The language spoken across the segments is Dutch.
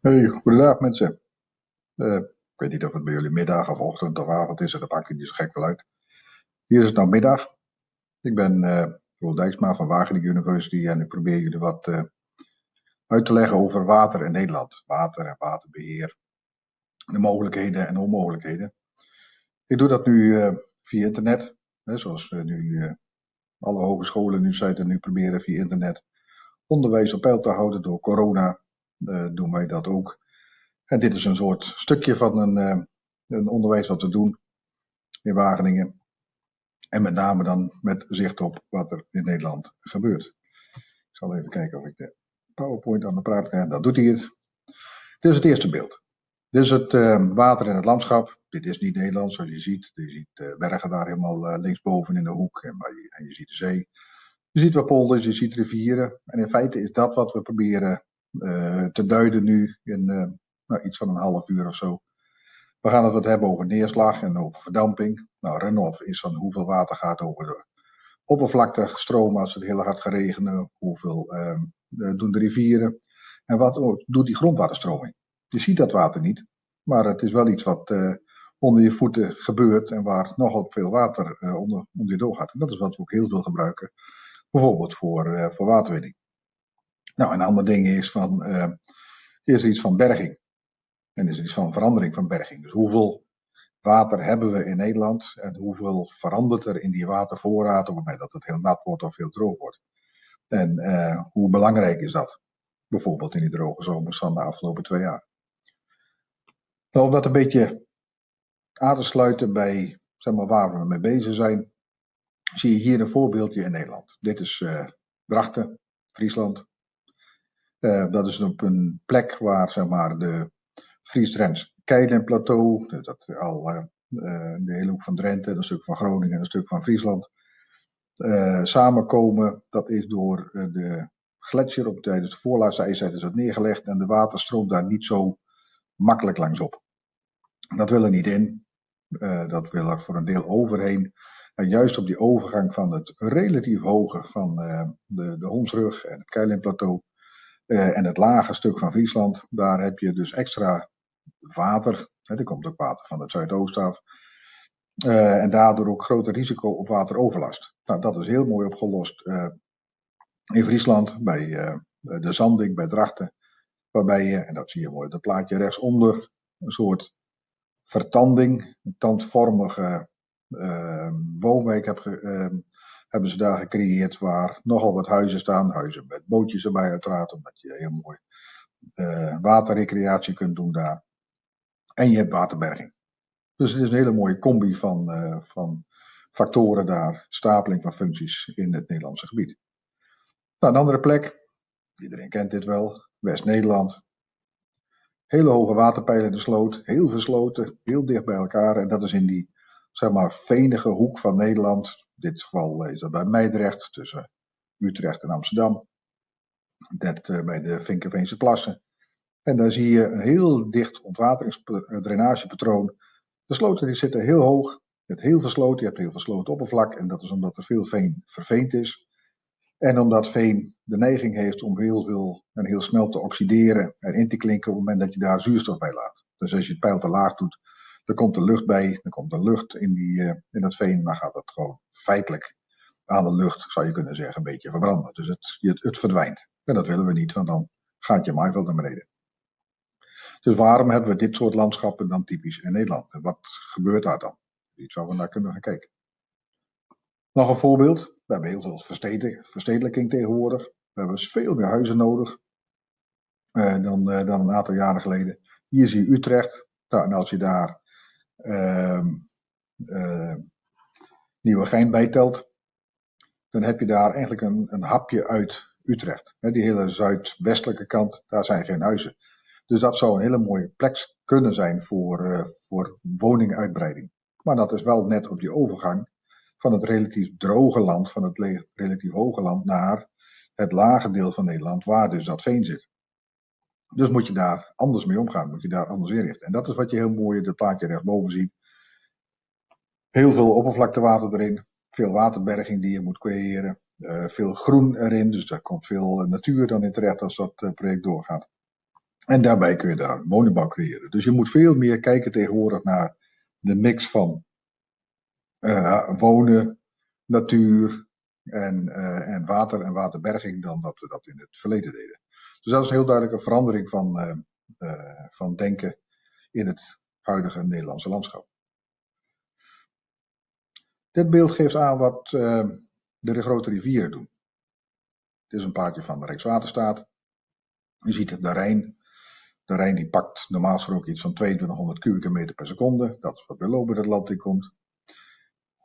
Hey, goedendag mensen. Eh, ik weet niet of het bij jullie middag of ochtend of avond is, dat maakt niet zo gek wel uit. Hier is het nou middag. Ik ben uh, Roel Dijksma van Wageningen University en ik probeer jullie wat uh, uit te leggen over water in Nederland. Water en waterbeheer, de mogelijkheden en onmogelijkheden. Ik doe dat nu via internet, hè, zoals nu alle hogescholen nu zijn nu proberen via internet onderwijs op peil te houden door corona doen wij dat ook. En dit is een soort stukje van een, uh, een onderwijs wat we doen in Wageningen. En met name dan met zicht op wat er in Nederland gebeurt. Ik zal even kijken of ik de PowerPoint aan de praat krijg. Dat doet hij het. Dit is het eerste beeld. Dit is het uh, water in het landschap. Dit is niet Nederland, zoals je ziet. Je ziet bergen daar helemaal linksboven in de hoek. En, en je ziet de zee. Je ziet wat polders, je ziet rivieren. En in feite is dat wat we proberen te duiden nu in uh, nou, iets van een half uur of zo. We gaan het wat hebben over neerslag en over verdamping. Nou, runoff is van hoeveel water gaat over de oppervlakte stromen als het heel hard gaat regenen. Hoeveel uh, doen de rivieren. En wat oh, doet die grondwaterstroming? Je ziet dat water niet, maar het is wel iets wat onder je voeten gebeurt en waar nogal veel water onder, onder je doorgaat. En dat is wat we ook heel veel gebruiken, bijvoorbeeld voor, voor waterwinning. Nou, een ander ding is van, uh, is iets van berging. En is er iets van verandering van berging. Dus hoeveel water hebben we in Nederland en hoeveel verandert er in die watervoorraad op het moment dat het heel nat wordt of heel droog wordt. En uh, hoe belangrijk is dat? Bijvoorbeeld in die droge zomers van de afgelopen twee jaar. Nou, om dat een beetje aan te sluiten bij zeg maar, waar we mee bezig zijn, zie je hier een voorbeeldje in Nederland. Dit is uh, Drachten, Friesland. Uh, dat is op een plek waar zeg maar, de Fries-Drents Keilenplateau, dat al uh, de hele hoek van Drenthe, een stuk van Groningen en een stuk van Friesland, samenkomen. Dat is door de gletsjer op tijdens de voorlaatste ijstijd is dat neergelegd en de water stroomt daar niet zo makkelijk langs op. Dat wil er niet in. dat wil er voor een deel overheen. En juist op die overgang van het relatief hoge van de, de Honsrug en het Keilenplateau uh, en het lage stuk van Friesland, daar heb je dus extra water. Hè, er komt ook water van het zuidoosten af. Uh, en daardoor ook groter risico op wateroverlast. Nou, dat is heel mooi opgelost uh, in Friesland bij de Zanding, bij Drachten. Waarbij je, en dat zie je mooi op het plaatje rechtsonder, een soort vertanding, een tandvormige woonwijk hebt hebben ze daar gecreëerd waar nogal wat huizen staan. Huizen met bootjes erbij uiteraard, omdat je heel mooi uh, waterrecreatie kunt doen daar. En je hebt waterberging. Dus het is een hele mooie combi van, uh, van factoren daar, stapeling van functies in het Nederlandse gebied. Nou, een andere plek, iedereen kent dit wel, West-Nederland. Hele hoge waterpeilen in de sloot, heel veel sloten, heel dicht bij elkaar. En dat is in die, zeg maar, venige hoek van Nederland, in dit geval is dat bij Meidrecht, tussen Utrecht en Amsterdam. Net uh, bij de Vinkenveense plassen. En daar zie je een heel dicht ontwateringsdrainagepatroon. De sloten die zitten heel hoog. Je hebt heel veel sloten, je hebt heel veel slotenoppervlak. En dat is omdat er veel veen verveend is. En omdat veen de neiging heeft om heel veel en heel snel te oxideren en in te klinken op het moment dat je daar zuurstof bij laat. Dus als je het pijl te laag doet, er komt er lucht bij, er komt er lucht in, die, uh, in dat veen, dan gaat dat gewoon feitelijk aan de lucht, zou je kunnen zeggen, een beetje verbranden. Dus het, het, het verdwijnt. En dat willen we niet, want dan gaat je maaiveld naar beneden. Dus waarom hebben we dit soort landschappen dan typisch in Nederland? En wat gebeurt daar dan? Iets waar we naar kunnen gaan kijken. Nog een voorbeeld. We hebben heel veel verstedelijking tegenwoordig. We hebben dus veel meer huizen nodig uh, dan, uh, dan een aantal jaren geleden. Hier zie je Utrecht. Nou, en als je daar Nieuwegein bijtelt, dan heb je daar eigenlijk een, een hapje uit Utrecht. die hele zuidwestelijke kant, daar zijn geen huizen. Dus dat zou een hele mooie plek kunnen zijn voor, uh, voor woninguitbreiding. Maar dat is wel net op die overgang van het relatief droge land, van het relatief hoge land, naar het lage deel van Nederland, waar dus dat veen zit. Dus moet je daar anders mee omgaan, moet je daar anders inrichten. En dat is wat je heel mooi in het plaatje rechtsboven ziet. Heel veel oppervlaktewater erin, veel waterberging die je moet creëren, uh, veel groen erin, dus daar komt veel natuur dan in terecht als dat uh, project doorgaat. En daarbij kun je daar woningbouw creëren. Dus je moet veel meer kijken tegenwoordig naar de mix van wonen, natuur en, en water en waterberging dan dat we dat in het verleden deden. Dus dat is een heel duidelijke verandering van, uh, van denken in het huidige Nederlandse landschap. Dit beeld geeft aan wat de grote rivieren doen. Dit is een plaatje van de Rijkswaterstaat. Je ziet de Rijn. De Rijn die pakt normaal gesproken iets van 2200 kubieke meter per seconde. Dat is wat bij Loben het land in komt.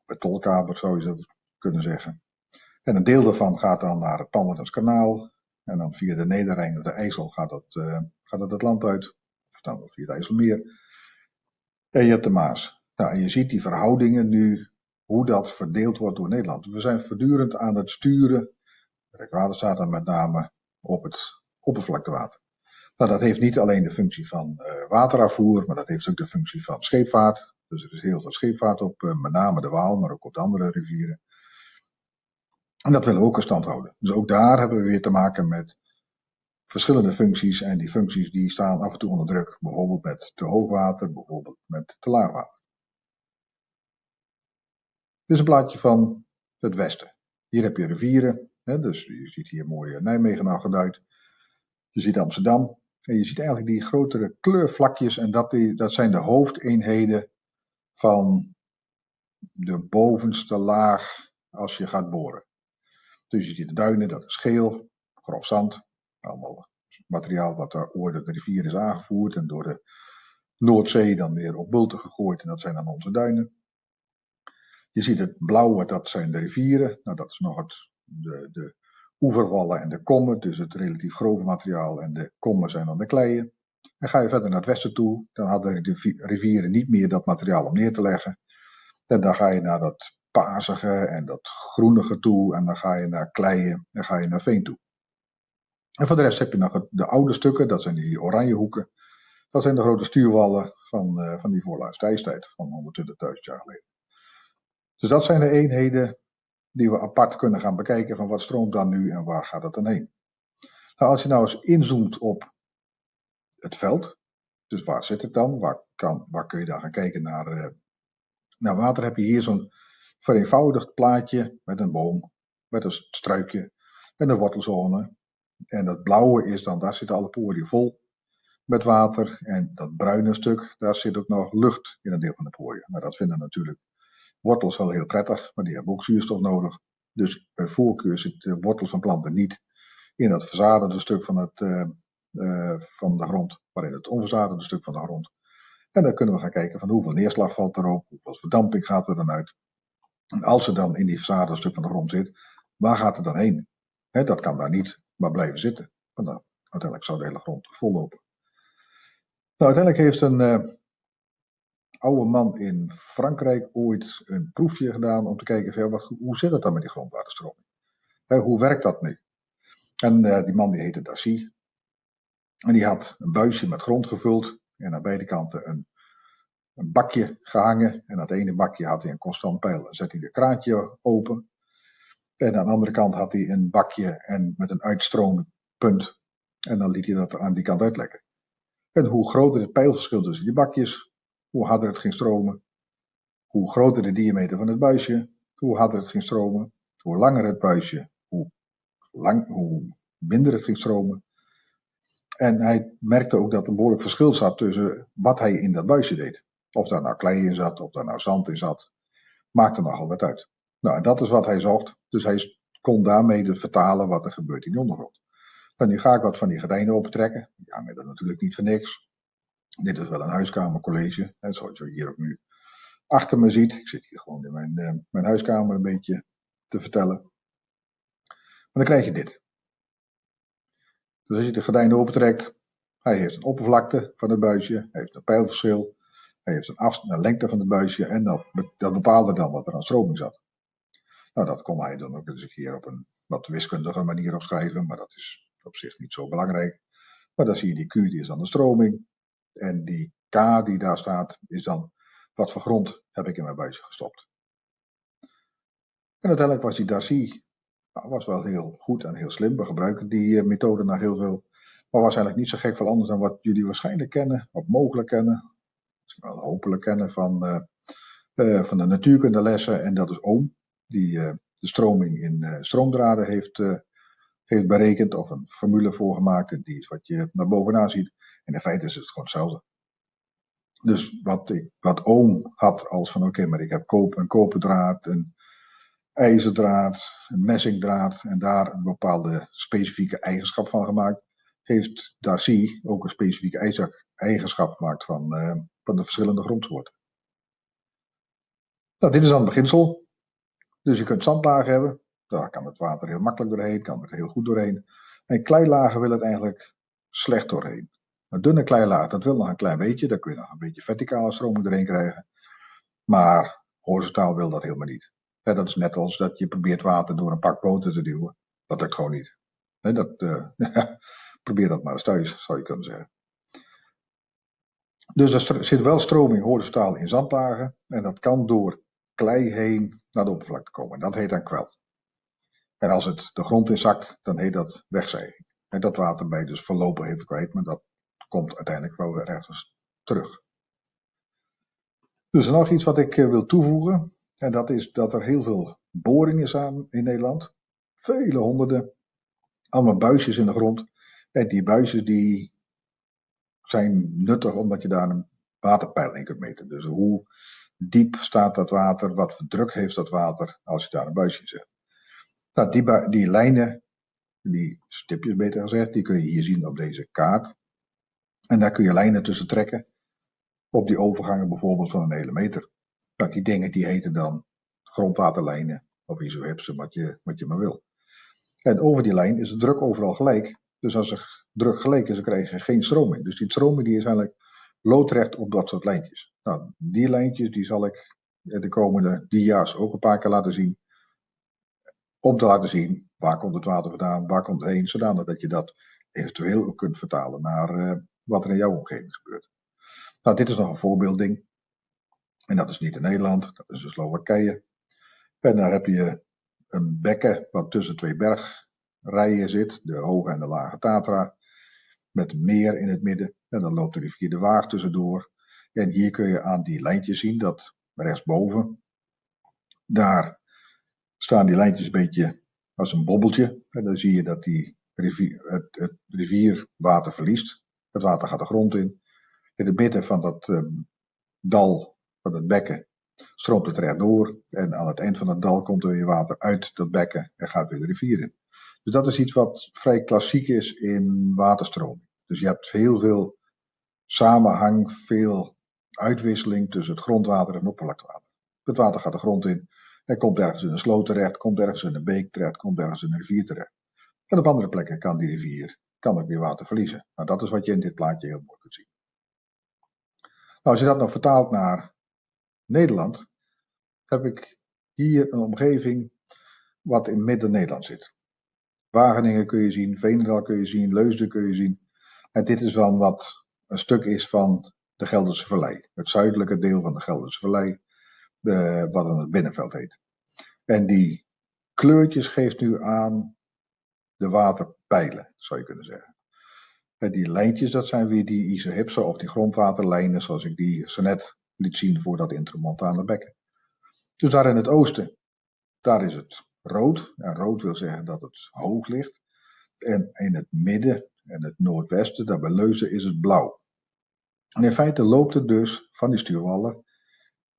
Bij Tolkaber zou je dat kunnen zeggen. En een deel daarvan gaat dan naar het Pannerdense kanaal. En dan via de Nederrijn of de IJssel gaat dat, uh, gaat dat het land uit. Of dan via het IJsselmeer. En je hebt de Maas. Nou, en je ziet die verhoudingen nu, hoe dat verdeeld wordt door Nederland. We zijn voortdurend aan het sturen, de Rijkswaterstaat dan met name, op het oppervlaktewater. Nou, dat heeft niet alleen de functie van uh, waterafvoer, maar dat heeft ook de functie van scheepvaart. Dus er is heel veel scheepvaart op, uh, met name de Waal, maar ook op de andere rivieren. En dat willen we ook in stand houden. Dus ook daar hebben we weer te maken met verschillende functies. En die functies die staan af en toe onder druk. Bijvoorbeeld met te hoog water, bijvoorbeeld met te laag water. Dit is een plaatje van het westen. Hier heb je rivieren. Hè, dus je ziet hier mooi Nijmegen al geduid. Je ziet Amsterdam. En je ziet eigenlijk die grotere kleurvlakjes. En dat, die, dat zijn de hoofdeenheden van de bovenste laag als je gaat boren. Dus je ziet de duinen, dat is geel, grof zand. Allemaal materiaal wat er ooit de rivier is aangevoerd en door de Noordzee dan weer op bulten gegooid. En dat zijn dan onze duinen. Je ziet het blauwe, dat zijn de rivieren. Nou, dat is nog het, de, de oeverwallen en de kommen, dus het relatief grove materiaal. En de kommen zijn dan de kleien. En ga je verder naar het westen toe, dan hadden de rivieren niet meer dat materiaal om neer te leggen. En dan ga je naar dat pazige en dat groenige toe. En dan ga je naar kleien en ga je naar veen toe. En voor de rest heb je nog de oude stukken, dat zijn die oranje hoeken. Dat zijn de grote stuurwallen van, uh, van die voorlaatste ijstijd van 120.000 jaar geleden. Dus dat zijn de eenheden die we apart kunnen gaan bekijken van wat stroomt dan nu en waar gaat het dan heen. Nou, als je nou eens inzoomt op het veld, dus waar zit het dan? Waar, kan, waar kun je dan gaan kijken naar, uh, naar water? Heb je hier zo'n vereenvoudigd plaatje met een boom, met een struikje en een wortelzone. En dat blauwe is dan, daar zitten alle poriën vol met water. En dat bruine stuk, daar zit ook nog lucht in een deel van de poriën. Maar dat vinden natuurlijk wortels wel heel prettig, maar die hebben ook zuurstof nodig. Dus bij voorkeur zitten wortels van planten niet in dat verzadigde stuk van, het, uh, uh, van de grond, maar in het onverzadigde stuk van de grond. En dan kunnen we gaan kijken van hoeveel neerslag valt erop, hoeveel verdamping gaat er dan uit. En als ze dan in die verzadigde stuk van de grond zit, waar gaat het dan heen? He, dat kan daar niet maar blijven zitten. Want uiteindelijk zou de hele grond vollopen. Nou, uiteindelijk heeft een uh, oude man in Frankrijk ooit een proefje gedaan om te kijken van, wat, hoe zit het dan met die grondwaterstroming? Hoe werkt dat nu? En uh, die man die heette Dacy. En die had een buisje met grond gevuld en aan beide kanten een een bakje gehangen. En het ene bakje had hij een constant pijl. Dan zet hij de kraantje open. En aan de andere kant had hij een bakje en met een uitstroompunt. En dan liet hij dat aan die kant uitlekken. En hoe groter het pijlverschil tussen die bakjes, hoe harder het ging stromen. Hoe groter de diameter van het buisje, hoe harder het ging stromen. Hoe langer het buisje, hoe, lang, hoe minder het ging stromen. En hij merkte ook dat er een behoorlijk verschil zat tussen wat hij in dat buisje deed. Of daar nou klei in zat, of daar nou zand in zat, maakte nogal wat uit. Nou, en dat is wat hij zocht. Dus hij kon daarmee dus vertalen wat er gebeurt in de ondergrond. Nou, nu ga ik wat van die gordijnen opentrekken. Die hangen er natuurlijk niet voor niks. Dit is wel een huiskamercollege, hè, zoals je hier ook nu achter me ziet. Ik zit hier gewoon in mijn, uh, mijn huiskamer een beetje te vertellen. Maar dan krijg je dit. Dus als je de gordijnen opentrekt, hij heeft een oppervlakte van het buisje, hij heeft een pijlverschil, hij heeft een, af, een lengte van het buisje en dat, dat bepaalde dan wat er aan stroming zat. Nou, dat kon hij dan ook eens een keer op een wat wiskundige manier opschrijven, maar dat is op zich niet zo belangrijk. Maar dan zie je die Q, die is dan de stroming. En die K die daar staat, is dan wat voor grond heb ik in mijn buisje gestopt. En uiteindelijk was die Darcy nou, was wel heel goed en heel slim. We gebruiken die uh, methode nog heel veel. Maar was eigenlijk niet zo gek veel anders dan wat jullie waarschijnlijk kennen, of mogelijk kennen, wel hopelijk kennen van, uh, uh, van de natuurkundelessen. En dat is oom, die uh, de stroming in stroomdraden heeft, heeft berekend, of een formule voor gemaakt. En die is wat je naar bovenaan ziet. En in feite is het gewoon hetzelfde. Dus wat, ik, wat oom had als van oké, maar ik heb koop, een koperdraad, een ijzerdraad, een messingdraad en daar een bepaalde specifieke eigenschap van gemaakt, heeft Darcy ook een specifieke eigenschap gemaakt van, van de verschillende grondsoorten. Nou, dit is dan het beginsel. Dus je kunt zandlagen hebben, daar kan het water heel makkelijk doorheen, kan er heel goed doorheen. En kleilagen wil het eigenlijk slecht doorheen. Een dunne kleilaag, dat wil nog een klein beetje, daar kun je nog een beetje verticale stroming doorheen krijgen. Maar horizontaal wil dat helemaal niet. dat is net als dat je probeert water door een pak boter te duwen. Dat lukt gewoon niet. dat, uh, probeer dat maar eens thuis, zou je kunnen zeggen. Dus er zit wel stroming horizontaal in zandlagen. En dat kan door klei heen naar de oppervlakte komen. En dat heet dan kwel. En als het de grond in zakt, dan heet dat wegzijging. En dat water bij dus voorlopig even kwijt, maar dat komt uiteindelijk wel weer ergens terug. Dus nog iets wat ik eh, wil toevoegen. En dat is dat er heel veel boringen zijn in Nederland. Vele honderden. Allemaal buisjes in de grond. En die buisjes die zijn nuttig omdat je daar een waterpeil in kunt meten. Dus hoe diep staat dat water, wat voor druk heeft dat water als je daar een buisje zet. Nou, die, die lijnen, die stipjes beter gezegd, die kun je hier zien op deze kaart. En daar kun je lijnen tussen trekken. Op die overgangen bijvoorbeeld van een hele meter. Nou, die dingen die heten dan grondwaterlijnen. Of isohipsen, wat je, wat je maar wil. En over die lijn is de druk overal gelijk. Dus als er druk gelijk is, dan krijg je geen stroming. Dus die stroming die is eigenlijk loodrecht op dat soort lijntjes. Nou, die lijntjes die zal ik de komende dia's ook een paar keer laten zien. Om te laten zien waar komt het water vandaan, waar komt het heen, zodanig dat je dat eventueel ook kunt vertalen naar uh, wat er in jouw omgeving gebeurt. Nou, dit is nog een voorbeeldding. En dat is niet in Nederland, dat is in Slowakije. En daar heb je een bekken wat tussen twee bergrijen zit, de hoge en de lage Tatra, met meer in het midden. En dan loopt de rivier de Waag tussendoor. En hier kun je aan die lijntjes zien dat rechtsboven, daar staan die lijntjes een beetje als een bobbeltje. En dan zie je dat die rivier, het, het verliest. Het water gaat de grond in. In het midden van dat uh, dal, van het bekken, stroomt het recht door. En aan het eind van het dal komt er weer water uit dat bekken en gaat weer de rivier in. Dus dat is iets wat vrij klassiek is in waterstroming. Dus je hebt heel veel samenhang, veel uitwisseling tussen het grondwater en oppervlaktewater. Het water gaat de grond in en komt ergens in een sloot terecht, komt ergens in een beek terecht, komt ergens in een rivier terecht. En op andere plekken kan die rivier kan ook weer water verliezen. Nou, dat is wat je in dit plaatje heel mooi kunt zien. Nou, als je dat nog vertaalt naar Nederland, heb ik hier een omgeving wat in midden-Nederland zit. Wageningen kun je zien, Veenendaal kun je zien, Leusden kun je zien. En dit is dan wat een stuk is van de Gelderse Vallei. Het zuidelijke deel van de Gelderse Vallei, de, wat dan het binnenveld heet. En die kleurtjes geeft nu aan de waterpijlen, zou je kunnen zeggen. En die lijntjes, dat zijn weer die isohipsen of die grondwaterlijnen, zoals ik die zo net liet zien voor dat intramontane bekken. Dus daar in het oosten, daar is het rood. En rood wil zeggen dat het hoog ligt. En in het midden en het noordwesten, daar bij Leuzen, is het blauw. En in feite loopt het dus van die stuurwallen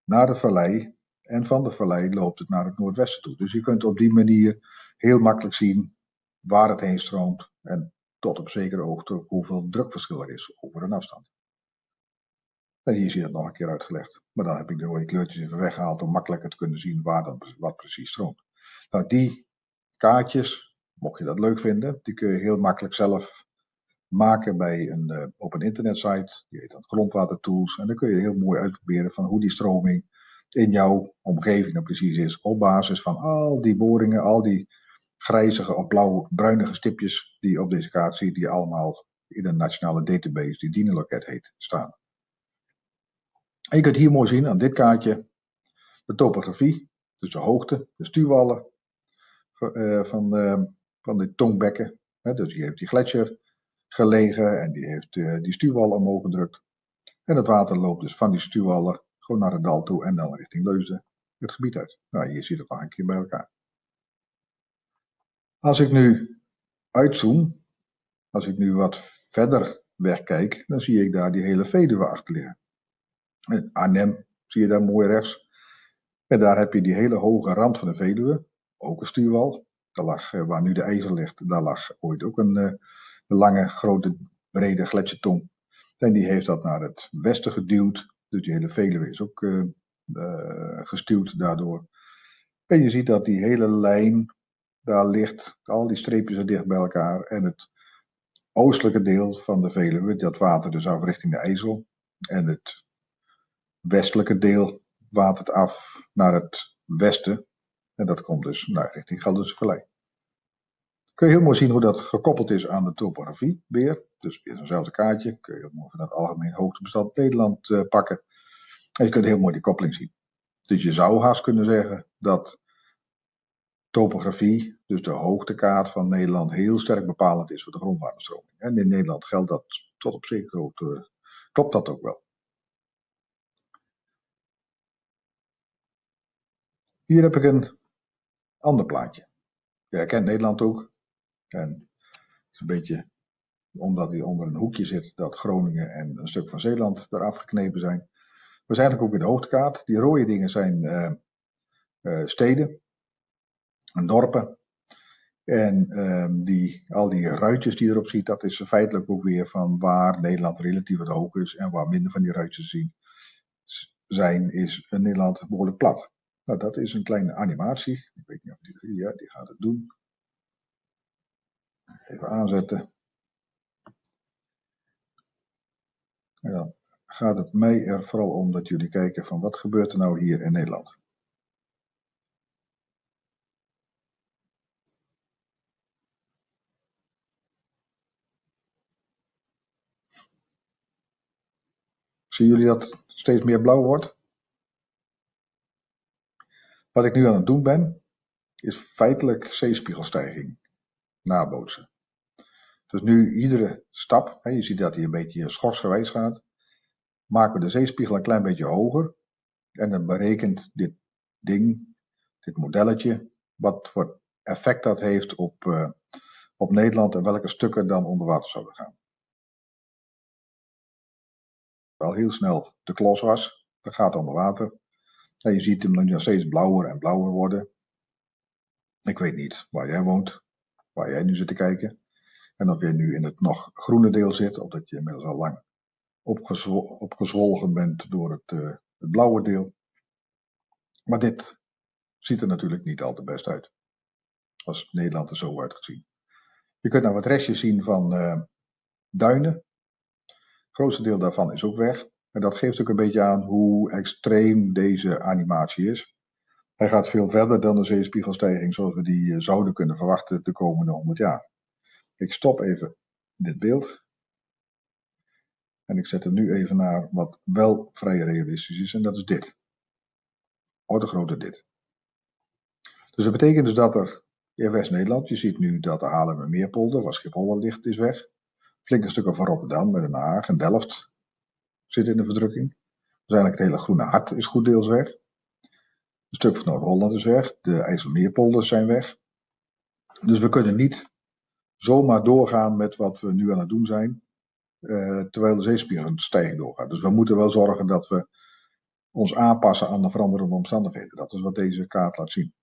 naar de vallei. En van de vallei loopt het naar het noordwesten toe. Dus je kunt op die manier heel makkelijk zien waar het heen stroomt. En tot op zekere hoogte hoeveel drukverschil er is over een afstand. En hier zie je het nog een keer uitgelegd. Maar dan heb ik de rode kleurtjes even weggehaald om makkelijker te kunnen zien waar dan wat precies stroomt. Nou, die kaartjes, mocht je dat leuk vinden, die kun je heel makkelijk zelf maken bij een, uh, op een internetsite. Die heet dan Grondwatertools. En dan kun je heel mooi uitproberen van hoe die stroming in jouw omgeving nou precies is. Op basis van al die boringen, al die grijzige of blauw-bruinige stipjes die je op deze kaart ziet, die allemaal in een nationale database, die DINE-loket heet, staan. En je kunt hier mooi zien aan dit kaartje de topografie, dus de hoogte, de stuwwallen van, uh, van de tongbekken. dus hier heeft die gletsjer gelegen en die heeft die stuwwallen omhoog gedrukt. En het water loopt dus van die stuwwallen gewoon naar het dal toe en dan richting Leusden het gebied uit. Nou, hier ziet het nog een keer bij elkaar. Als ik nu uitzoom, als ik nu wat verder wegkijk, dan zie ik daar die hele Veluwe achter liggen. Arnhem zie je daar mooi rechts. En daar heb je die hele hoge rand van de Veluwe, ook een stuurwal. Daar lag, eh, waar nu de IJssel ligt, daar lag ooit ook een, eh, een lange, grote, brede gletsjertong. En die heeft dat naar het westen geduwd. Dus die hele Veluwe is ook uh, gestuwd daardoor. En je ziet dat die hele lijn daar ligt, al die streepjes er dicht bij elkaar. En het oostelijke deel van de Veluwe, dat water dus af richting de IJssel. En het westelijke deel watert af naar het westen. En dat komt dus naar richting Gelderse Vallei. Kun je heel mooi zien hoe dat gekoppeld is aan de topografie weer. Dus weer zo'nzelfde kaartje. Kun je heel mooi van het algemeen hoogtebestand Nederland uh, pakken. En je kunt heel mooi die koppeling zien. Dus je zou haast kunnen zeggen dat topografie, dus de hoogtekaart van Nederland, heel sterk bepalend is voor de grondwaterstroming. En in Nederland geldt dat tot op zekere hoogte, klopt dat ook wel. Hier heb ik een ander plaatje. Je herkent Nederland ook. En het is een beetje omdat hij onder een hoekje zit dat Groningen en een stuk van Zeeland eraf geknepen zijn. We zijn eigenlijk ook in de hoogtekaart. Die rode dingen zijn uh, uh, steden en dorpen. En uh, die, al die ruitjes die je erop ziet, dat is feitelijk ook weer van waar Nederland relatief wat hoog is en waar minder van die ruitjes zien zijn, is Nederland behoorlijk plat. Nou, dat is een kleine animatie. Ik weet niet of die, ja, die gaat het doen. Even aanzetten. En dan gaat het mij er vooral om dat jullie kijken van wat gebeurt er nou hier in Nederland. Zien jullie dat steeds meer blauw wordt? Wat ik nu aan het doen ben, is feitelijk zeespiegelstijging nabootsen. Dus nu iedere stap, hè, je ziet dat hij een beetje schorsgewijs gaat, maken we de zeespiegel een klein beetje hoger. En dan berekent dit ding, dit modelletje, wat voor effect dat heeft op, uh, op Nederland en welke stukken dan onder water zouden gaan. Al heel snel de klos was, dat gaat onder water. Je ziet hem nog steeds blauwer en blauwer worden. Ik weet niet waar jij woont, waar jij nu zit te kijken. En of je nu in het nog groene deel zit, of dat je inmiddels al lang opgezwolgen bent door het, uh, het, blauwe deel. Maar dit ziet er natuurlijk niet al te best uit. Als Nederland er zo uitgezien. Je kunt nou wat restjes zien van uh, duinen. Het grootste deel daarvan is ook weg. En dat geeft ook een beetje aan hoe extreem deze animatie is. Hij gaat veel verder dan de zeespiegelstijging zoals we die uh, zouden kunnen verwachten de komende 100 jaar. Ik stop even dit beeld. En ik zet hem nu even naar wat wel vrij realistisch is. En dat is dit. Orde grote dit. Dus dat betekent dus dat er in West-Nederland, je ziet nu dat de Haarlemmermeerpolder, waar Schiphol ligt, is weg. Flinke stukken van Rotterdam Den Haag en Delft zit in de verdrukking. Dus eigenlijk het hele groene hart is goed deels weg. Een stuk van Noord-Holland is weg. De IJsselmeerpolders zijn weg. Dus we kunnen niet zomaar doorgaan met wat we nu aan het doen zijn, uh, terwijl de zeespiegel stijgen doorgaat. Dus we moeten wel zorgen dat we ons aanpassen aan de veranderende omstandigheden. Dat is wat deze kaart laat zien.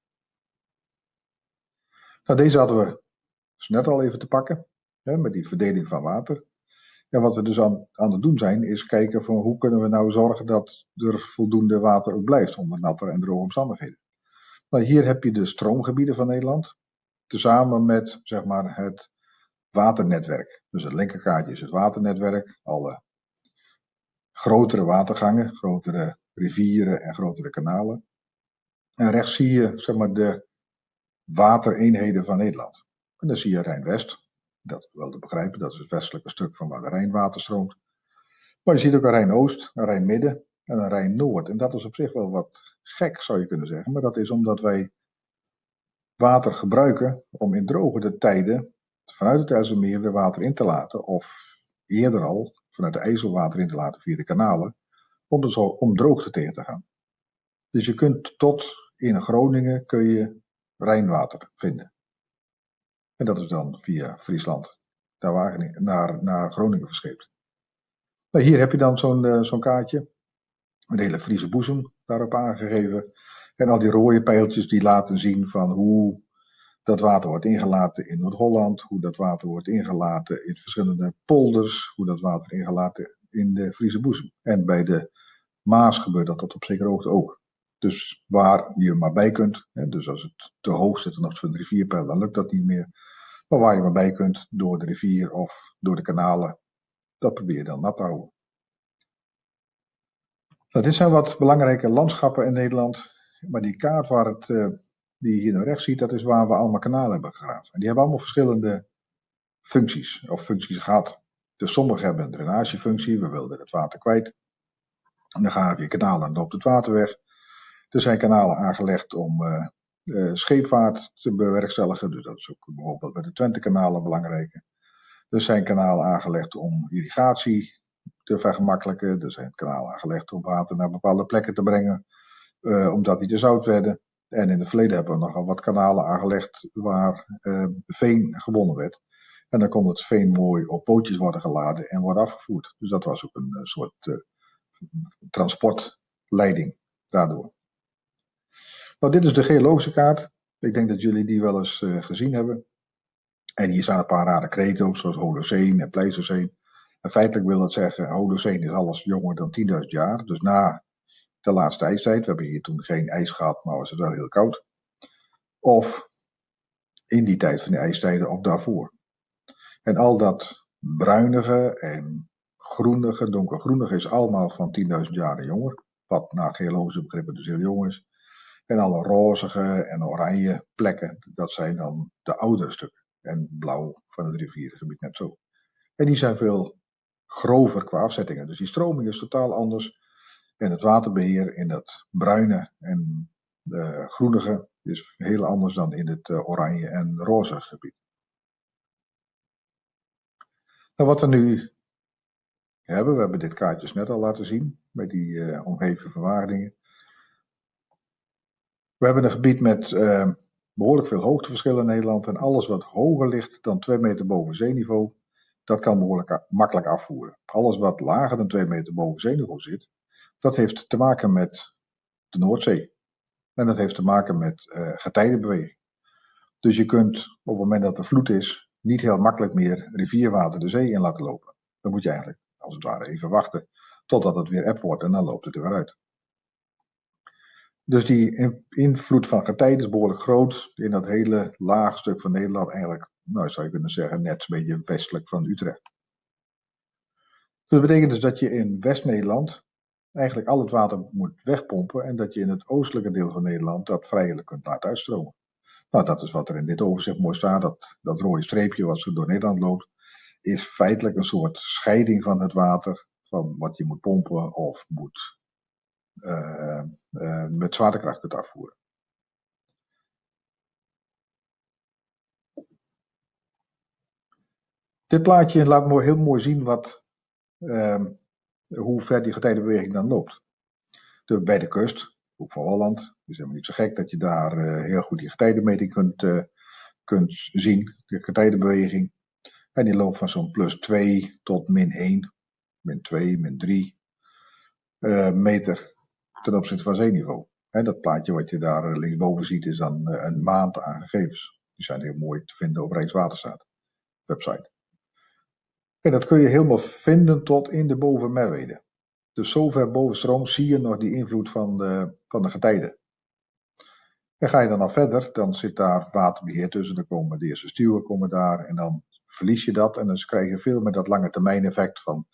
Nou, deze hadden we dus net al even te pakken, hè, met die verdeling van water. En wat we dus aan, aan het doen zijn, is kijken van hoe kunnen we nou zorgen dat er voldoende water ook blijft onder natte en droge omstandigheden. Nou, hier heb je de stroomgebieden van Nederland, tezamen met zeg maar, het waternetwerk. Dus het linkerkaartje is het waternetwerk, alle grotere watergangen, grotere rivieren en grotere kanalen. En rechts zie je zeg maar, de watereenheden van Nederland. En dan zie je Rijn-West, dat is wel te begrijpen, dat is het westelijke stuk van waar de Rijnwater stroomt. Maar je ziet ook een Rijn-Oost, een Rijn-Midden en een Rijn-Noord. En dat is op zich wel wat gek, zou je kunnen zeggen. Maar dat is omdat wij water gebruiken om in drogere tijden vanuit het IJsselmeer weer water in te laten, of eerder al vanuit de IJssel water in te laten via de kanalen, om, zo, om droogte tegen te gaan. Dus je kunt tot in Groningen kun je Rijnwater vinden. En dat is dan via Friesland naar, naar, naar Groningen verscheept. Nou, hier heb je dan zo'n uh, zo'n kaartje. Een hele Friese boezem daarop aangegeven. En al die rode pijltjes die laten zien van hoe dat water wordt ingelaten in Noord-Holland, hoe dat water wordt ingelaten in verschillende polders, hoe dat water ingelaten in de Friese boezem. En bij de Maas gebeurt dat tot op zekere hoogte ook. Dus waar je maar bij kunt, hè, dus als het te hoog zit van de rivierpeil, dan lukt dat niet meer. Maar waar je maar bij kunt, door de rivier of door de kanalen, dat probeer je dan nat te houden. Nou, dit zijn wat belangrijke landschappen in Nederland. Maar die kaart waar het, uh, die je hier naar rechts ziet, dat is waar we allemaal kanalen hebben gegraven. En die hebben allemaal verschillende functies, of functies gehad. Dus sommige hebben een drainagefunctie, we wilden het water kwijt. En dan graaf je kanalen en loopt het water weg. Er zijn kanalen aangelegd om uh, uh, scheepvaart te bewerkstelligen. Dus dat is ook bijvoorbeeld bij de Twente-kanalen belangrijk. Er zijn kanalen aangelegd om irrigatie te vergemakkelijken. Er zijn kanalen aangelegd om water naar bepaalde plekken te brengen, uh, omdat die te zout werden. En in het verleden hebben we nogal wat kanalen aangelegd waar veen gewonnen werd. En dan kon het veen mooi op bootjes worden geladen en worden afgevoerd. Dus dat was ook een soort transportleiding daardoor. Nou, dit is de geologische kaart. Ik denk dat jullie die wel eens uh, gezien hebben. En hier staan een paar rare kreten op, zoals Holocene en Pleistocene. En feitelijk wil dat zeggen, Holocene is alles jonger dan 10.000 jaar. Dus na de laatste ijstijd. We hebben hier toen geen ijs gehad, maar was het wel heel koud. Of in die tijd van de ijstijden of daarvoor. En al dat bruinige en groenige, donkergroenige is allemaal van 10.000 jaar jonger. Wat naar geologische begrippen dus heel jong is. En alle rozige en oranje plekken, dat zijn dan de oudere stukken. En blauw van het rivierengebied net zo. En die zijn veel grover qua afzettingen. Dus die stroming is totaal anders. En het waterbeheer in dat bruine en de groenige is heel anders dan in het eh, oranje en roze gebied. Nou, wat we nu hebben, we hebben dit kaartje net al laten zien, met die uh, omgeving van Wageningen. We hebben een gebied met uh, behoorlijk veel hoogteverschillen in Nederland en alles wat hoger ligt dan 2 meter boven zeeniveau, dat kan behoorlijk makkelijk afvoeren. Alles wat lager dan 2 meter boven zeeniveau zit, dat heeft te maken met de Noordzee. En dat heeft te maken met uh, getijdenbeweging. Dus je kunt op het moment dat er vloed is, niet heel makkelijk meer rivierwater de zee in laten lopen. Dan moet je eigenlijk, als het ware, even wachten totdat het weer eb wordt en dan loopt het er weer uit. Dus die invloed van getijden is behoorlijk groot in dat hele lage stuk van Nederland, eigenlijk, nou zou je kunnen zeggen, net een beetje westelijk van Utrecht. Dus dat betekent dus dat je in West-Nederland eigenlijk al het water moet wegpompen en dat je in het oostelijke deel van Nederland dat vrijelijk kunt laten uitstromen. Nou, dat is wat er in dit overzicht mooi staat. Dat, dat rode streepje wat zo door Nederland loopt, is feitelijk een soort scheiding van het water, van wat je moet pompen of moet met zwaartekracht kunt afvoeren. Dit plaatje laat me heel mooi zien wat, uh, hoe ver die getijdenbeweging dan loopt. De, bij de kust, ook van Holland, is helemaal niet zo gek dat je daar uh, heel goed die getijdenmeting kunt, kunt zien, de getijdenbeweging. En die loopt van zo'n plus 2 tot min 1, min 2, min 3 uh, meter ten opzichte van zeeniveau. En dat plaatje wat je daar linksboven ziet is dan een maand aan gegevens. Die zijn heel mooi te vinden op Rijkswaterstaat website. En dat kun je helemaal vinden tot in de bovenmerwede. Dus zover boven stroom zie je nog die invloed van de, van de getijden. En ga je dan nog verder, dan zit daar waterbeheer tussen. Dan komen de eerste stuwen komen daar en dan verlies je dat. En dan krijg je veel meer dat lange termijn effect van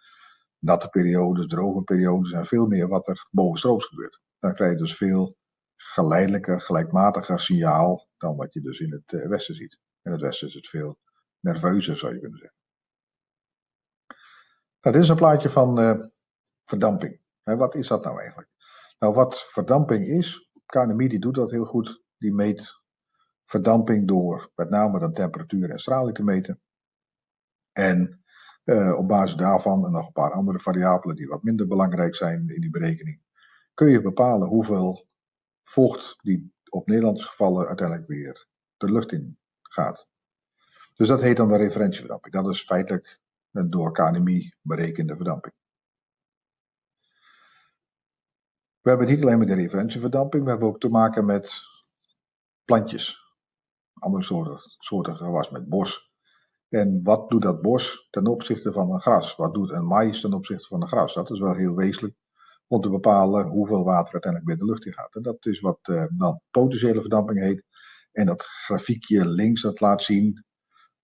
natte periodes, droge periodes en veel meer wat er bovenstrooms gebeurt. Dan krijg je dus veel geleidelijker, gelijkmatiger signaal dan wat je dus in het eh, westen ziet. In het westen is het veel nerveuzer, zou je kunnen zeggen. Dit is een plaatje van uh, verdamping. Wat is dat nou eigenlijk? Nou, wat verdamping is, KNMI doet dat heel goed. Die meet verdamping door met name dan temperatuur en straling te meten. En uh, op basis daarvan en nog een paar andere variabelen die wat minder belangrijk zijn in die berekening, kun je bepalen hoeveel vocht die op Nederlandse gevallen uiteindelijk weer de lucht in gaat. Dus dat heet dan de referentieverdamping. Dat is feitelijk een door KNMI berekende verdamping. We hebben niet alleen met de referentieverdamping, we hebben ook te maken met plantjes. Andere soorten, soorten gewas met bos. En wat doet dat bos ten opzichte van een gras? Wat doet een maïs ten opzichte van een gras? Dat is wel heel wezenlijk om te bepalen hoeveel water uiteindelijk weer de lucht in gaat. En dat is wat uh, dan potentiële verdamping heet. En dat grafiekje links dat laat zien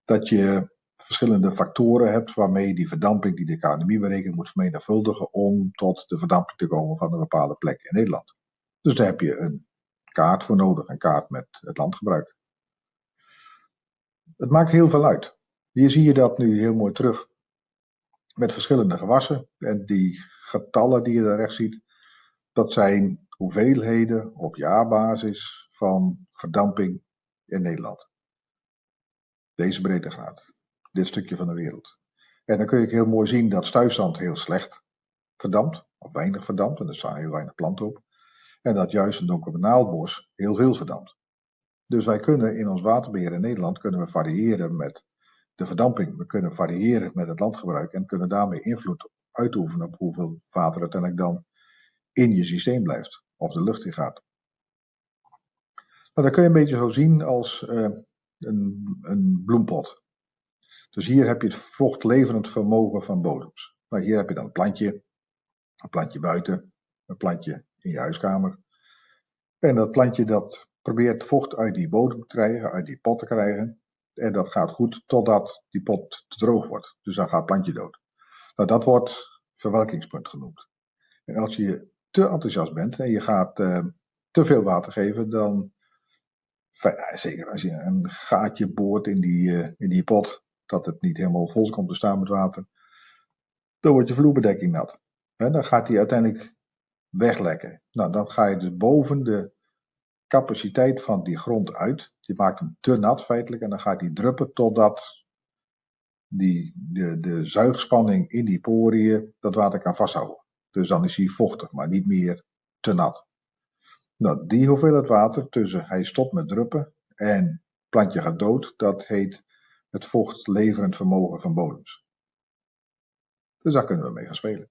dat je verschillende factoren hebt waarmee die verdamping die de KNMI berekent moet vermenigvuldigen om tot de verdamping te komen van een bepaalde plek in Nederland. Dus daar heb je een kaart voor nodig, een kaart met het landgebruik. Het maakt heel veel uit. Hier zie je dat nu heel mooi terug met verschillende gewassen. En die getallen die je daar rechts ziet, dat zijn hoeveelheden op jaarbasis van verdamping in Nederland. Deze breedtegraad, dit stukje van de wereld. En dan kun je heel mooi zien dat stuifzand heel slecht verdampt, of weinig verdampt, en er staan heel weinig planten op. En dat juist een donker naaldbos heel veel verdampt. Dus wij kunnen in ons waterbeheer in Nederland kunnen we variëren met de verdamping. We kunnen variëren met het landgebruik en kunnen daarmee invloed uitoefenen op hoeveel water uiteindelijk dan in je systeem blijft of de lucht in gaat. Nou, dat kun je een beetje zo zien als uh, een, een, bloempot. Dus hier heb je het vochtleverend vermogen van bodems. Nou, hier heb je dan een plantje, een plantje buiten, een plantje in je huiskamer. En dat plantje dat probeert vocht uit die bodem te krijgen, uit die pot te krijgen. En dat gaat goed totdat die pot te droog wordt. Dus dan gaat het plantje dood. Nou, dat wordt verwelkingspunt genoemd. En als je te enthousiast bent en je gaat uh, te veel water geven, dan, zeker als je een gaatje boort in die, uh, in die pot, dat het niet helemaal vol komt te staan met water, dan wordt je vloerbedekking nat. En dan gaat die uiteindelijk weglekken. Nou, dan ga je dus boven de capaciteit van die grond uit. Je maakt hem te nat feitelijk en dan gaat die druppen totdat die, de, de zuigspanning in die poriën dat water kan vasthouden. Dus dan is hij vochtig, maar niet meer te nat. Nou, die hoeveelheid water tussen hij stopt met druppen en plantje gaat dood, dat heet het vochtleverend vermogen van bodems. Dus daar kunnen we mee gaan spelen.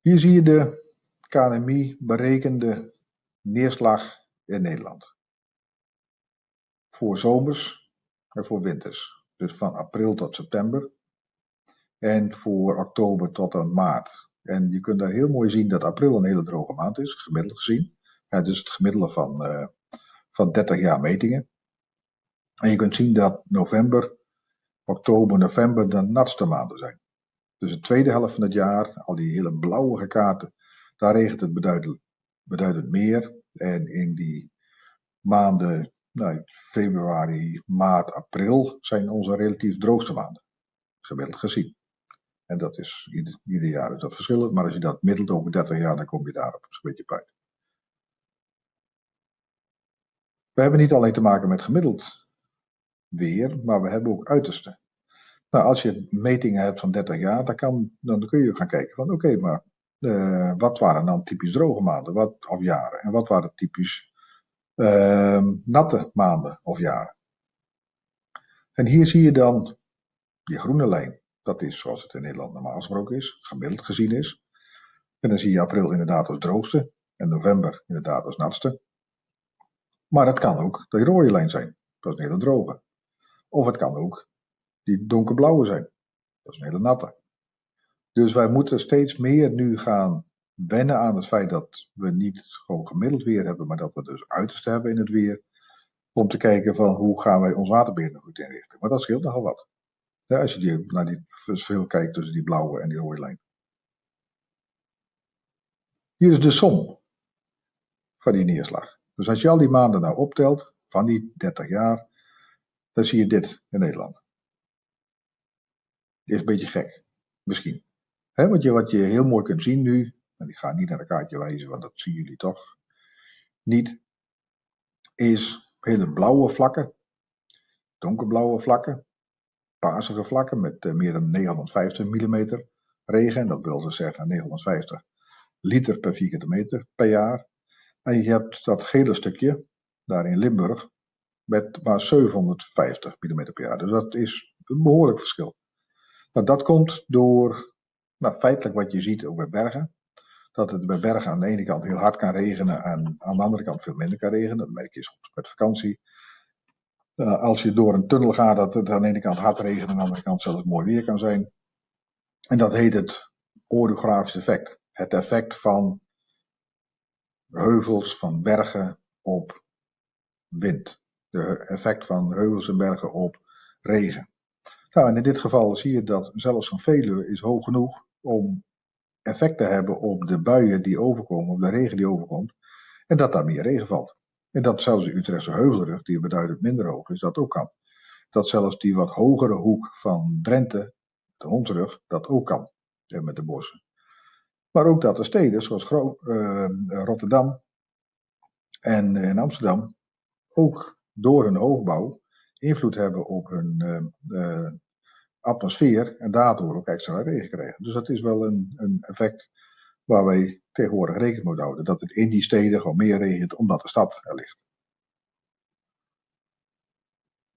Hier zie je de KNMI berekende neerslag in Nederland. Voor zomers en voor winters. Dus van april tot september. En voor oktober tot aan maart. En je kunt daar heel mooi zien dat april een hele droge maand is, gemiddeld gezien. Ja, dus het gemiddelde van, uh, van 30 jaar metingen. En je kunt zien dat november, oktober, november de natste maanden zijn. Dus de tweede helft van het jaar, al die hele blauwe kaarten, daar regent het beduidend, meer. En in die maanden, nou, februari, maart, april, zijn onze relatief droogste maanden. Gemiddeld gezien. En dat is, ieder, jaar is dat verschillend, maar als je dat middelt over 30 jaar, dan kom je daarop een beetje uit. We hebben niet alleen te maken met gemiddeld weer, maar we hebben ook uiterste. Nou, als je metingen hebt van 30 jaar, dan, kan, dan kun je gaan kijken van oké, maar uh, wat waren dan typisch droge maanden wat, of jaren? En wat waren typisch uh, natte maanden of jaren? En hier zie je dan die groene lijn. Dat is zoals het in Nederland normaal gesproken is, gemiddeld gezien is. En dan zie je april inderdaad als droogste en november inderdaad als natste. Maar het kan ook de rode lijn zijn. Dat is een hele droge. Of het kan ook die donkerblauwe zijn. Dat is een hele natte. Dus wij moeten steeds meer nu gaan wennen aan het feit dat we niet gewoon gemiddeld weer hebben, maar dat we dus uiterste hebben in het weer. Om te kijken van hoe gaan wij ons waterbeheer nog goed inrichten. Maar dat scheelt nogal wat. Ja, als je die, naar die verschil kijkt tussen die blauwe en die rode lijn. Hier is de som van die neerslag. Dus als je al die maanden nou optelt, van die 30 jaar, dan zie je dit in Nederland. Dit is een beetje gek, misschien. Wat, je, wat je heel mooi kunt zien nu, en ik ga niet naar de kaartje wijzen, want dat zien jullie toch niet, is hele blauwe vlakken. donkerblauwe vlakken, paarsige vlakken met eh, meer dan 950 mm regen. En dat wil dus zeggen 950 liter per vierkante meter per jaar. En je hebt dat gele stukje, daar in Limburg, met maar 750 mm per jaar. Dus dat is een behoorlijk verschil. Nou, dat komt door nou, feitelijk wat je ziet ook bij bergen. Dat het bij bergen aan de ene kant heel hard kan regenen en aan de andere kant veel minder kan regenen. Dat merk je soms met vakantie. Uh, als je door een tunnel gaat, dat het aan de ene kant hard regent en aan de andere kant zelfs mooi weer kan zijn. En dat heet het orografisch effect. Het effect van heuvels, van bergen op wind. De effect van heuvels en bergen op regen. Nou, en in dit geval zie je dat zelfs een Veluwe is hoog genoeg om effect te hebben op de buien die overkomen, op de regen die overkomt, en dat daar meer regen valt. En dat zelfs de Utrechtse heuvelrug, die beduidend minder hoog is, dat ook kan. Dat zelfs die wat hogere hoek van Drenthe, de Hondsrug, dat ook kan, met de bossen. Maar ook dat de steden, zoals uh, Rotterdam en, en Amsterdam, ook door hun hoogbouw invloed hebben op hun uh, atmosfeer en daardoor ook extra regen krijgen. Dus dat is wel een, een effect waar wij tegenwoordig rekening moeten houden. Dat het in die steden gewoon meer regent omdat de stad er ligt.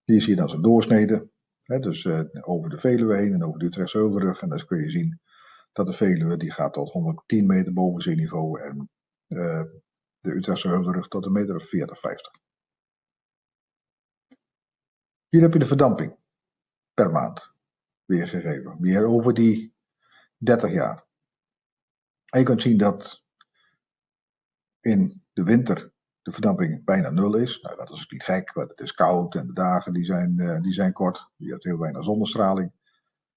Hier zie je dan zo'n doorsnede. Hè, dus uh, over de Veluwe heen en over de Utrechtse Heuvelrug. En dan kun je zien dat de Veluwe die gaat tot 110 meter boven zeeniveau. En uh, de Utrechtse Heuvelrug tot een meter of 40, 50. Hier heb je de verdamping per maand weergegeven. Weer over die 30 jaar. En je kunt zien dat in de winter de verdamping bijna nul is. Nou, dat is niet gek, want het is koud en de dagen die zijn, uh, die zijn kort. Je hebt heel weinig zonnestraling.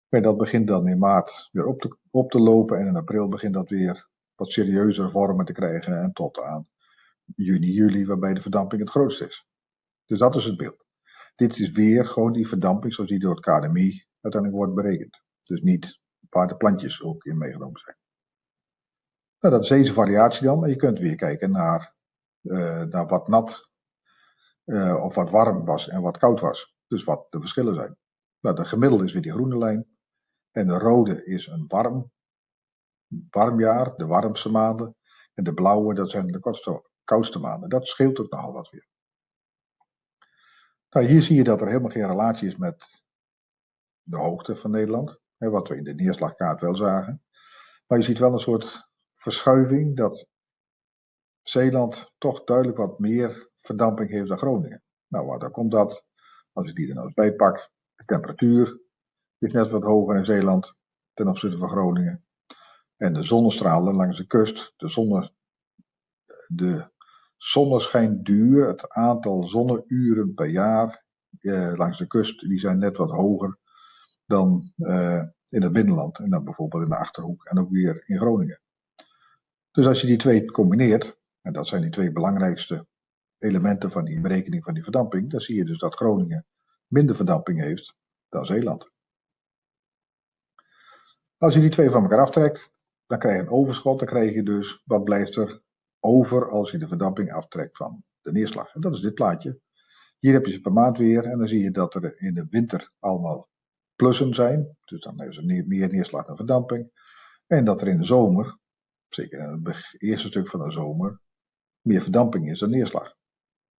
Maar dat begint dan in maart weer op te, op te lopen en in april begint dat weer wat serieuzer vormen te krijgen en tot aan juni, juli, waarbij de verdamping het grootst is. Dus dat is het beeld. Dit is weer gewoon die verdamping zoals die door het KDMI uiteindelijk wordt berekend. Dus niet waar de plantjes ook in meegenomen zijn. Nou, dat is deze variatie dan. En je kunt weer kijken naar, uh, naar wat nat uh, of wat warm was en wat koud was. Dus wat de verschillen zijn. Nou, de gemiddelde is weer die groene lijn. En de rode is een warm, warm jaar, de warmste maanden. En de blauwe, dat zijn de koudste maanden. Dat scheelt ook nogal wat weer. Nou, hier zie je dat er helemaal geen relatie is met de hoogte van Nederland. Hè, wat we in de neerslagkaart wel zagen. Maar je ziet wel een soort verschuiving dat Zeeland toch duidelijk wat meer verdamping heeft dan Groningen. Nou, waar komt dat? Als ik die er nou eens bij pak, de temperatuur is net wat hoger in Zeeland ten opzichte van Groningen. En de zonnestralen langs de kust, de, zonne, de zonneschijnduur, het aantal zonneuren per jaar eh, langs de kust, die zijn net wat hoger dan eh, in het binnenland. En dan bijvoorbeeld in de Achterhoek en ook weer in Groningen. Dus als je die twee combineert, en dat zijn die twee belangrijkste elementen van die berekening van die verdamping, dan zie je dus dat Groningen minder verdamping heeft dan Zeeland. Als je die twee van elkaar aftrekt, dan krijg je een overschot. Dan krijg je dus wat blijft er over als je de verdamping aftrekt van de neerslag. En dat is dit plaatje. Hier heb je ze per maand weer en dan zie je dat er in de winter allemaal plussen zijn. Dus dan hebben ze meer neerslag dan verdamping. En dat er in de zomer zeker in het eerste stuk van de zomer, meer verdamping is dan neerslag.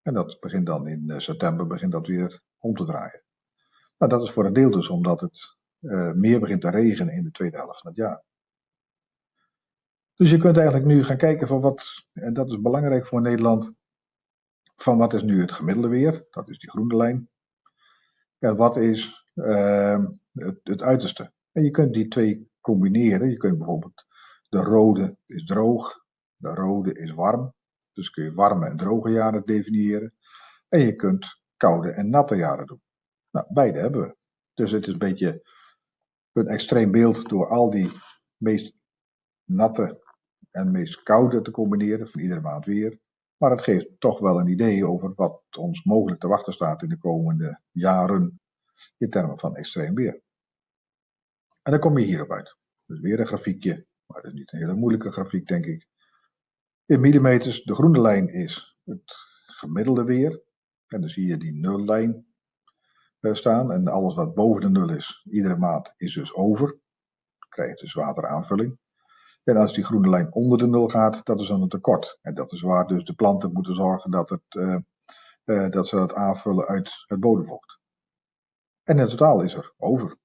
En dat begint dan in eh, september begint dat weer om te draaien. Nou, dat is voor een deel dus omdat het uh, meer begint te regenen in de tweede helft van het jaar. Dus je kunt eigenlijk nu gaan kijken van wat, en dat is belangrijk voor Nederland, van wat is nu het gemiddelde weer, dat is die groene lijn, en wat is uh, het, het uiterste. En je kunt die twee combineren. Je kunt bijvoorbeeld de rode is droog, de rode is warm. Dus kun je warme en droge jaren definiëren. En je kunt koude en natte jaren doen. Nou, beide hebben we. Dus het is een beetje een extreem beeld door al die meest natte en meest koude te combineren van iedere maand weer. Maar het geeft toch wel een idee over wat ons mogelijk te wachten staat in de komende jaren in termen van extreem weer. En dan kom je hierop uit. Dus weer een grafiekje maar dat is niet een hele moeilijke grafiek, denk ik. In millimeters, de groene lijn is het gemiddelde weer. En dan zie je die nullijn. eh, staan. En alles wat boven de nul is, iedere maand, is dus over. Dan krijg je dus wateraanvulling. En als die groene lijn onder de nul gaat, dat is dan een tekort. En dat is waar dus de planten moeten zorgen dat, het, uh, uh, dat ze dat aanvullen uit het bodemvocht. En in totaal is er over.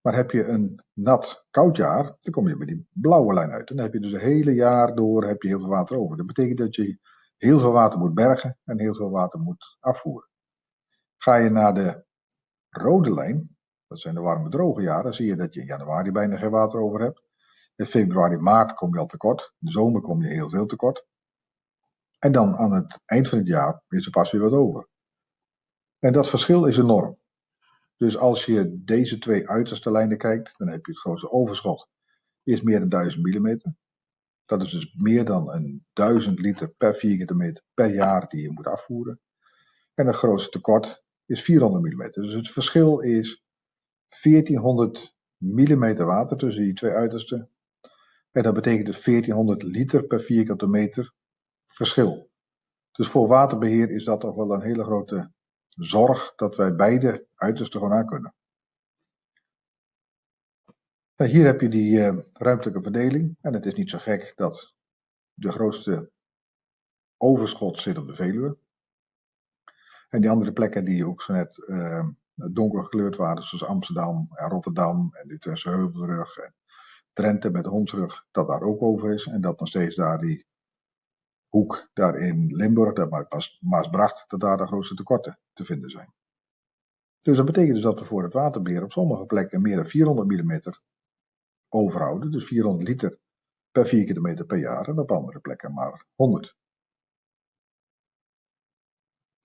Maar heb je een nat, koud jaar, dan kom je bij die blauwe lijn uit. En dan heb je dus het hele jaar door heb je heel veel water over. Dat betekent dat je heel veel water moet bergen en heel veel water moet afvoeren. Ga je naar de rode lijn, dat zijn de warme droge jaren, zie je dat je in januari bijna geen water over hebt. In februari, maart kom je al tekort. In de zomer kom je heel veel tekort. En dan aan het eind van het jaar is er pas weer wat over. En dat verschil is enorm. Dus als je deze twee uiterste lijnen kijkt, dan heb je het grootste overschot. Is meer dan 1000 mm. Dat is dus meer dan een 1000 liter per vierkante meter per jaar die je moet afvoeren. En het grootste tekort is 400 mm. Dus het verschil is 1400 mm water tussen die twee uitersten. En dat betekent dus 1400 liter per vierkante meter verschil. Dus voor waterbeheer is dat toch wel een hele grote zorg dat wij beide uitersten gewoon aan kunnen. Nou, hier heb je die uh, ruimtelijke verdeling. En het is niet zo gek dat de grootste overschot zit op de Veluwe. En die andere plekken die ook zo net uh, donker gekleurd waren, zoals Amsterdam en Rotterdam en Utrechtse Heuvelrug en Drenthe met Hondsrug, dat daar ook over is. En dat nog steeds daar die hoek daar in Limburg, dat Maasbracht, dat daar de grootste tekorten te vinden zijn. Dus dat betekent dus dat we voor het waterbeheer op sommige plekken meer dan 400 mm overhouden. Dus 400 liter per vierkante meter per jaar en op andere plekken maar 100.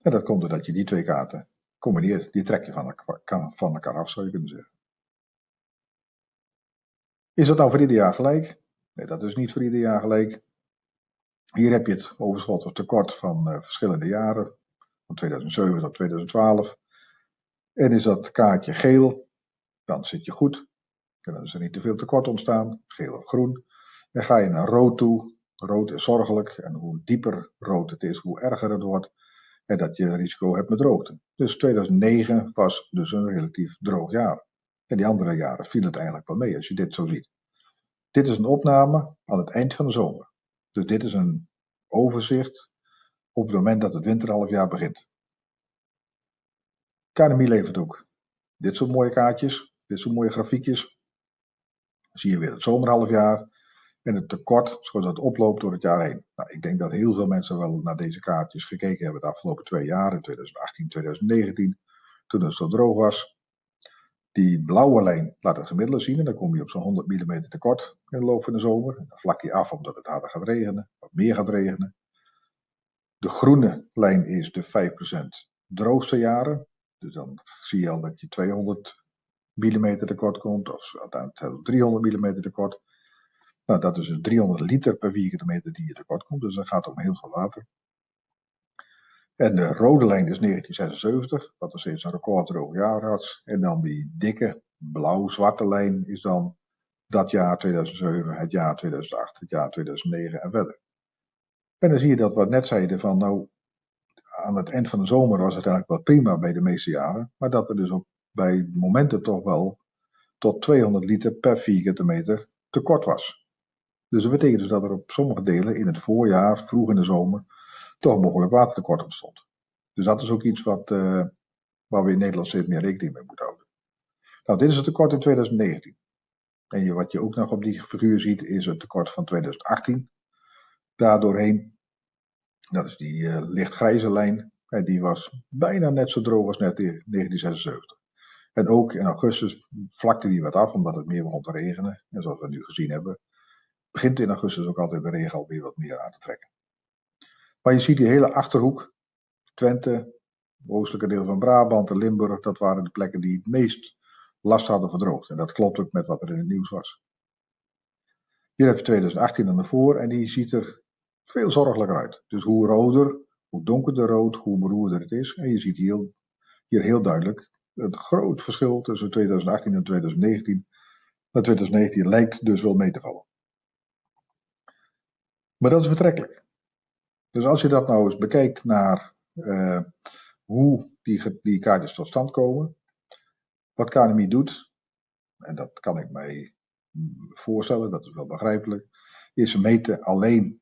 En dat komt doordat je die twee kaarten combineert. Die trek je van elkaar, van elkaar af, zou je kunnen zeggen. Is dat nou voor ieder jaar gelijk? Nee, dat is niet voor ieder jaar gelijk. Hier heb je het overschot of tekort van uh, verschillende jaren, van 2007 tot 2012. En is dat kaartje geel, dan zit je goed. Dan is er niet te veel tekort ontstaan, geel of groen. Dan ga je naar rood toe. Rood is zorgelijk en hoe dieper rood het is, hoe erger het wordt. En dat je risico hebt met droogte. Dus 2009 was dus een relatief droog jaar. En die andere jaren viel het eigenlijk wel mee als je dit zo ziet. Dit is een opname aan het eind van de zomer. Dus dit is een overzicht op het moment dat het winterhalfjaar begint. KNMI levert ook dit soort mooie kaartjes, dit soort mooie grafiekjes. Dan zie je weer het zomerhalfjaar en het tekort zoals dat oploopt door het jaar heen. Nou, ik denk dat heel veel mensen wel naar deze kaartjes gekeken hebben de afgelopen twee jaar, in 2018, 2019, toen het zo droog was. Die blauwe lijn laat het gemiddelde zien en dan kom je op zo'n 100 mm tekort in de loop van de zomer. dan vlak je af omdat het harder gaat regenen, wat meer gaat regenen. De groene lijn is de 5% droogste jaren. Dus dan zie je al dat je 200 mm tekort komt of uiteindelijk 300 mm tekort. Nou, dat is dus 300 liter per vierkante meter die je tekort komt. Dus dat gaat om heel veel water. En de rode lijn is 1976, wat nog steeds een recorddroog jaar had. En dan die dikke blauw-zwarte lijn is dan dat jaar 2007, het jaar 2008, het jaar 2009 en verder. En dan zie je dat wat net zeiden van nou, aan het eind van de zomer was het eigenlijk wel prima bij de meeste jaren. Maar dat er dus ook bij momenten toch wel tot 200 liter per vierkante meter tekort was. Dus dat betekent dus dat er op sommige delen in het voorjaar, vroeg in de zomer, toch behoorlijk watertekort ontstond. Dus dat is ook iets wat, uh, waar we in Nederland steeds meer rekening mee moeten houden. Nou, dit is het tekort in 2019. En wat je ook nog op die figuur ziet, is het tekort van 2018. Daardoorheen, dat is die uh, lichtgrijze lijn, die was bijna net zo droog als net in 1976. En ook in augustus vlakte die wat af, omdat het meer begon te regenen. En zoals we nu gezien hebben, begint in augustus ook altijd de regen alweer wat meer aan te trekken. Maar je ziet die hele achterhoek, Twente, oostelijke deel van Brabant en Limburg, dat waren de plekken die het meest last hadden verdroogd. En dat klopt ook met wat er in het nieuws was. Hier heb je 2018 aan de voor en die ziet er veel zorgelijker uit. Dus hoe roder, hoe donkerder rood, hoe beroerder het is. En je ziet hier, hier heel duidelijk het groot verschil tussen 2018 en 2019. Maar 2019 lijkt dus wel mee te vallen. Maar dat is betrekkelijk. Dus als je dat nou eens bekijkt naar uh, hoe die, die kaartjes tot stand komen. Wat KNMI doet, en dat kan ik mij voorstellen, dat is wel begrijpelijk, is ze meten alleen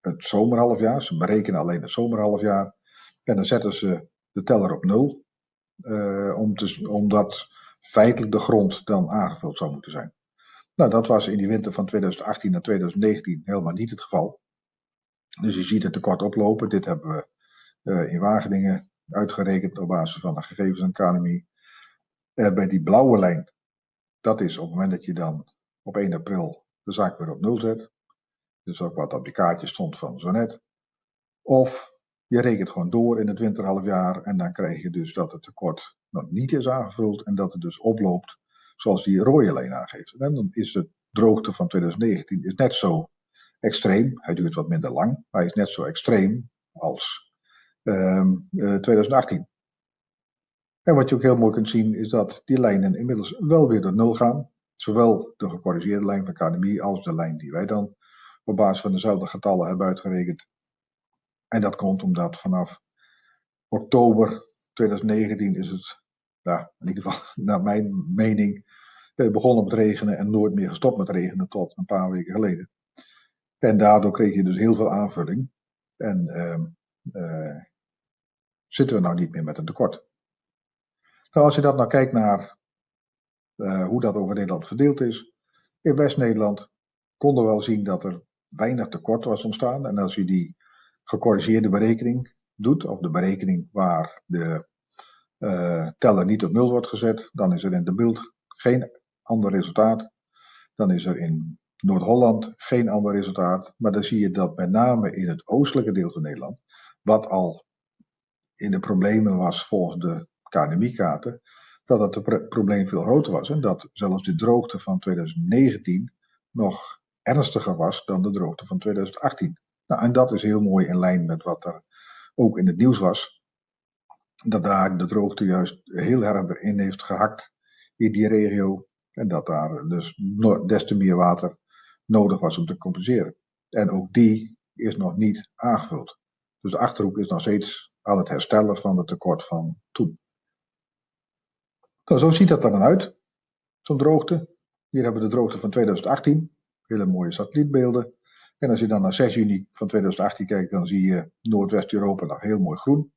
het zomerhalfjaar. Ze berekenen alleen het zomerhalfjaar. En dan zetten ze de teller op nul, uh, om te, omdat feitelijk de grond dan aangevuld zou moeten zijn. Nou, dat was in die winter van 2018 naar 2019 helemaal niet het geval. Dus je ziet het tekort oplopen. Dit hebben we uh, in Wageningen uitgerekend op basis van de gegevens van KNMI. Uh, bij die blauwe lijn, dat is op het moment dat je dan op 1 april de zaak weer op nul zet. Dus ook wat op die kaartje stond van zo net. Of je rekent gewoon door in het winterhalfjaar en dan krijg je dus dat het tekort nog niet is aangevuld en dat het dus oploopt zoals die rode lijn aangeeft. En dan is de droogte van 2019 is net zo extreem. Hij duurt wat minder lang, maar hij is net zo extreem als um, uh, 2018. En wat je ook heel mooi kunt zien is dat die lijnen inmiddels wel weer door nul gaan. Zowel de gecorrigeerde lijn van KNMI als de lijn die wij dan op basis van dezelfde getallen hebben uitgerekend. En dat komt omdat vanaf oktober 2019 is het, ja, in ieder geval naar mijn mening, eh, begonnen met regenen en nooit meer gestopt met regenen tot een paar weken geleden. En daardoor kreeg je dus heel veel aanvulling. En uh, uh, zitten we nou niet meer met een tekort. Nou, als je dat nou kijkt naar uh, hoe dat over Nederland verdeeld is. In West-Nederland konden we wel zien dat er weinig tekort was ontstaan. En als je die gecorrigeerde berekening doet, of de berekening waar de uh, teller niet op nul wordt gezet, dan is er in de beeld geen ander resultaat. Dan is er in Noord-Holland geen ander resultaat. Maar dan zie je dat met name in het oostelijke deel van Nederland, wat al in de problemen was volgens de KNMI-kaarten, dat het probleem veel groter was en dat zelfs de droogte van 2019 nog ernstiger was dan de droogte van 2018. Nou, en dat is heel mooi in lijn met wat er ook in het nieuws was. Dat daar de droogte juist heel erg erin heeft gehakt in die regio. En dat daar dus des te meer water nodig was om te compenseren. En ook die is nog niet aangevuld. Dus de achterhoek is nog steeds aan het herstellen van het tekort van toen. Nou, zo ziet dat dan uit, zo'n droogte. Hier hebben we de droogte van 2018, hele mooie satellietbeelden. En als je dan naar 6 juni van 2018 kijkt, dan zie je Noordwest-Europa nog heel mooi groen.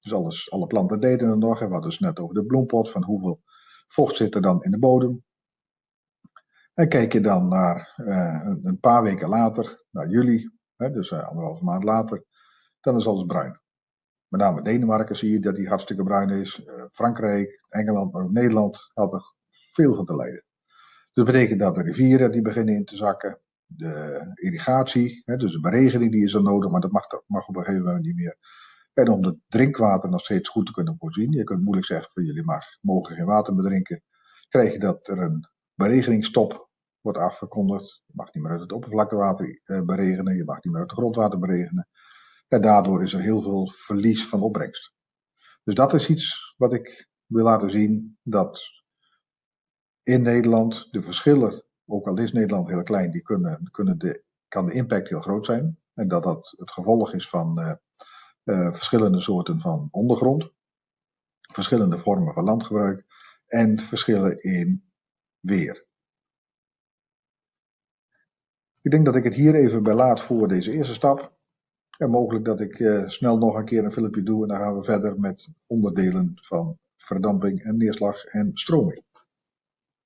Dus alles, alle planten deden er nog. En we hadden dus net over de bloempot, van hoeveel vocht zit er dan in de bodem. En kijk je dan naar uh, een paar weken later, naar juli, hè, dus uh, anderhalve maand later, dan is alles bruin. Met name Denemarken zie je dat die hartstikke bruin is. Uh, Frankrijk, Engeland, maar ook Nederland had er veel van te lijden. Dus dat betekent dat de rivieren die beginnen in te zakken. De irrigatie, hè, dus de beregening die is er nodig, maar dat mag, mag op een gegeven moment niet meer. En om het drinkwater nog steeds goed te kunnen voorzien, je kunt moeilijk zeggen van jullie mag, mogen geen water bedrinken, krijg je dat er een beregeningsstop wordt afgekondigd. Je mag niet meer uit het oppervlaktewater eh, beregenen, je mag niet meer uit het grondwater beregenen. En daardoor is er heel veel verlies van opbrengst. Dus dat is iets wat ik wil laten zien, dat in Nederland de verschillen, ook al is Nederland heel klein, die kunnen, kunnen de, kan de impact heel groot zijn. En dat dat het gevolg is van uh, uh, verschillende soorten van ondergrond, verschillende vormen van landgebruik en verschillen in weer. Ik denk dat ik het hier even bij laat voor deze eerste stap. En mogelijk dat ik uh, snel nog een keer een filmpje doe en dan gaan we verder met onderdelen van verdamping en neerslag en stroming.